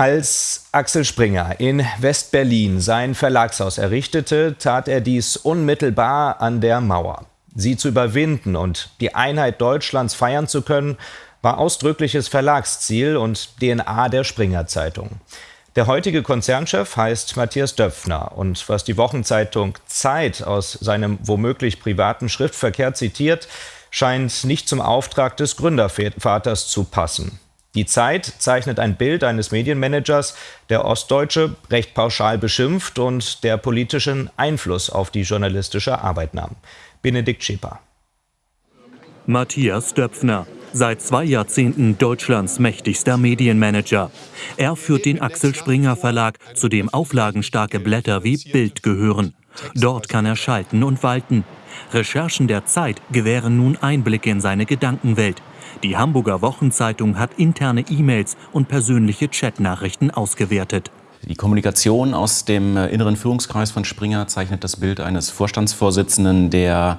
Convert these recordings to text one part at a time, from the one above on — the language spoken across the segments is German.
Als Axel Springer in West-Berlin sein Verlagshaus errichtete, tat er dies unmittelbar an der Mauer. Sie zu überwinden und die Einheit Deutschlands feiern zu können, war ausdrückliches Verlagsziel und DNA der Springer Zeitung. Der heutige Konzernchef heißt Matthias Döpfner und was die Wochenzeitung Zeit aus seinem womöglich privaten Schriftverkehr zitiert, scheint nicht zum Auftrag des Gründervaters zu passen. Die Zeit zeichnet ein Bild eines Medienmanagers, der Ostdeutsche recht pauschal beschimpft und der politischen Einfluss auf die journalistische Arbeit nahm. Benedikt Schäper. Matthias Döpfner, seit zwei Jahrzehnten Deutschlands mächtigster Medienmanager. Er führt den Axel Springer Verlag, zu dem auflagenstarke Blätter wie Bild gehören. Dort kann er schalten und walten. Recherchen der Zeit gewähren nun Einblicke in seine Gedankenwelt. Die Hamburger Wochenzeitung hat interne E-Mails und persönliche Chatnachrichten ausgewertet. Die Kommunikation aus dem äh, inneren Führungskreis von Springer zeichnet das Bild eines Vorstandsvorsitzenden, der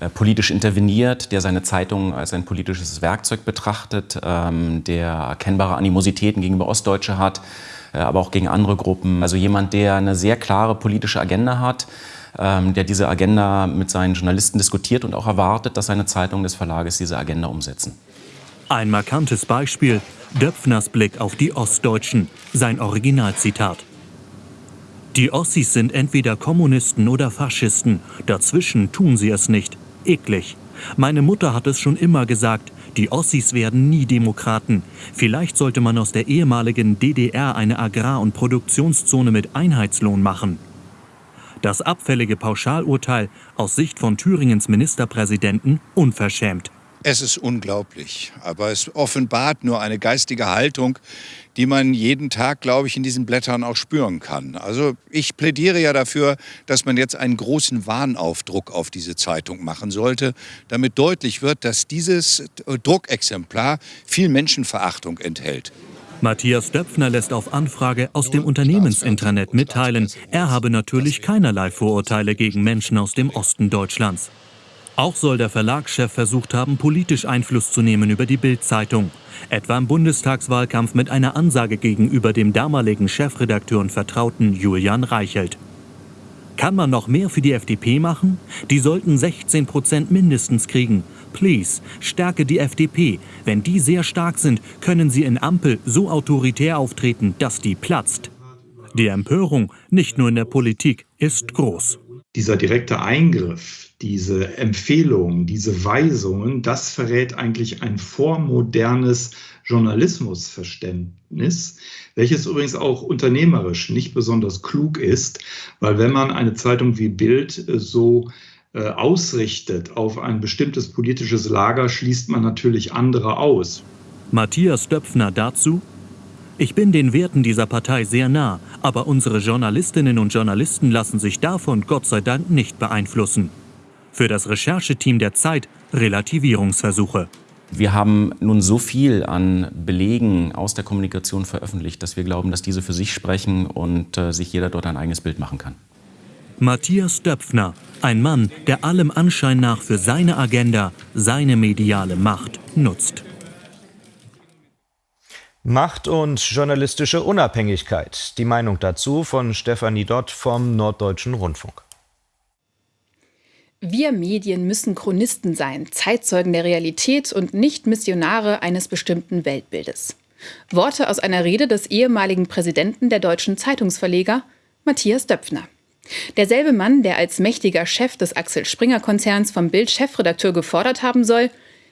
äh, politisch interveniert, der seine Zeitung als ein politisches Werkzeug betrachtet, ähm, der erkennbare Animositäten gegenüber Ostdeutsche hat, äh, aber auch gegen andere Gruppen. Also jemand, der eine sehr klare politische Agenda hat, der diese Agenda mit seinen Journalisten diskutiert und auch erwartet, dass seine Zeitung des Verlages diese Agenda umsetzen. Ein markantes Beispiel, Döpfners Blick auf die Ostdeutschen, sein Originalzitat. Die Ossis sind entweder Kommunisten oder Faschisten, dazwischen tun sie es nicht. Eklig. Meine Mutter hat es schon immer gesagt, die Ossis werden nie Demokraten. Vielleicht sollte man aus der ehemaligen DDR eine Agrar- und Produktionszone mit Einheitslohn machen. Das abfällige Pauschalurteil aus Sicht von Thüringens Ministerpräsidenten unverschämt. Es ist unglaublich, aber es offenbart nur eine geistige Haltung, die man jeden Tag, glaube ich, in diesen Blättern auch spüren kann. Also ich plädiere ja dafür, dass man jetzt einen großen Warnaufdruck auf diese Zeitung machen sollte, damit deutlich wird, dass dieses Druckexemplar viel Menschenverachtung enthält. Matthias Döpfner lässt auf Anfrage aus dem Unternehmensintranet mitteilen, er habe natürlich keinerlei Vorurteile gegen Menschen aus dem Osten Deutschlands. Auch soll der Verlagschef versucht haben, politisch Einfluss zu nehmen über die Bild-Zeitung. Etwa im Bundestagswahlkampf mit einer Ansage gegenüber dem damaligen Chefredakteur und Vertrauten Julian Reichelt. Kann man noch mehr für die FDP machen? Die sollten 16 Prozent mindestens kriegen. Please, stärke die FDP. Wenn die sehr stark sind, können sie in Ampel so autoritär auftreten, dass die platzt. Die Empörung, nicht nur in der Politik, ist groß. Dieser direkte Eingriff diese Empfehlungen, diese Weisungen, das verrät eigentlich ein vormodernes Journalismusverständnis, welches übrigens auch unternehmerisch nicht besonders klug ist, weil wenn man eine Zeitung wie Bild äh, so ausrichtet auf ein bestimmtes politisches Lager, schließt man natürlich andere aus. Matthias Döpfner dazu, ich bin den Werten dieser Partei sehr nah, aber unsere Journalistinnen und Journalisten lassen sich davon Gott sei Dank nicht beeinflussen. Für das Rechercheteam der Zeit Relativierungsversuche. Wir haben nun so viel an Belegen aus der Kommunikation veröffentlicht, dass wir glauben, dass diese für sich sprechen und äh, sich jeder dort ein eigenes Bild machen kann. Matthias Döpfner, ein Mann, der allem Anschein nach für seine Agenda, seine mediale Macht nutzt. Macht und journalistische Unabhängigkeit. Die Meinung dazu von Stefanie Dott vom Norddeutschen Rundfunk. Wir Medien müssen Chronisten sein, Zeitzeugen der Realität und nicht Missionare eines bestimmten Weltbildes. Worte aus einer Rede des ehemaligen Präsidenten der deutschen Zeitungsverleger, Matthias Döpfner. Derselbe Mann, der als mächtiger Chef des Axel Springer Konzerns vom Bild Chefredakteur gefordert haben soll,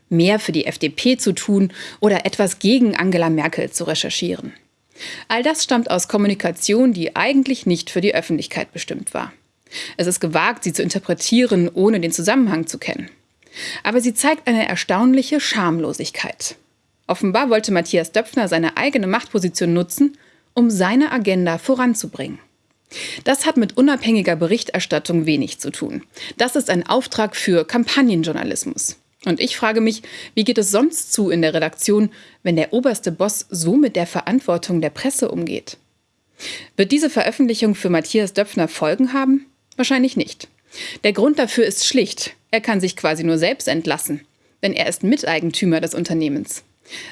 mehr für die FDP zu tun oder etwas gegen Angela Merkel zu recherchieren. All das stammt aus Kommunikation, die eigentlich nicht für die Öffentlichkeit bestimmt war. Es ist gewagt, sie zu interpretieren, ohne den Zusammenhang zu kennen. Aber sie zeigt eine erstaunliche Schamlosigkeit. Offenbar wollte Matthias Döpfner seine eigene Machtposition nutzen, um seine Agenda voranzubringen. Das hat mit unabhängiger Berichterstattung wenig zu tun. Das ist ein Auftrag für Kampagnenjournalismus. Und ich frage mich, wie geht es sonst zu in der Redaktion, wenn der oberste Boss so mit der Verantwortung der Presse umgeht? Wird diese Veröffentlichung für Matthias Döpfner Folgen haben? Wahrscheinlich nicht. Der Grund dafür ist schlicht. Er kann sich quasi nur selbst entlassen, denn er ist Miteigentümer des Unternehmens.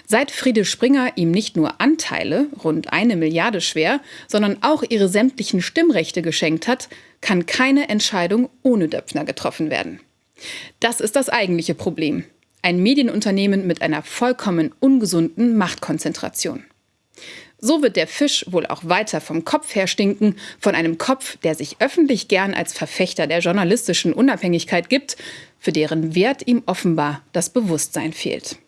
Seit Friede Springer ihm nicht nur Anteile, rund eine Milliarde schwer, sondern auch ihre sämtlichen Stimmrechte geschenkt hat, kann keine Entscheidung ohne Döpfner getroffen werden. Das ist das eigentliche Problem. Ein Medienunternehmen mit einer vollkommen ungesunden Machtkonzentration. So wird der Fisch wohl auch weiter vom Kopf her stinken, von einem Kopf, der sich öffentlich gern als Verfechter der journalistischen Unabhängigkeit gibt, für deren Wert ihm offenbar das Bewusstsein fehlt.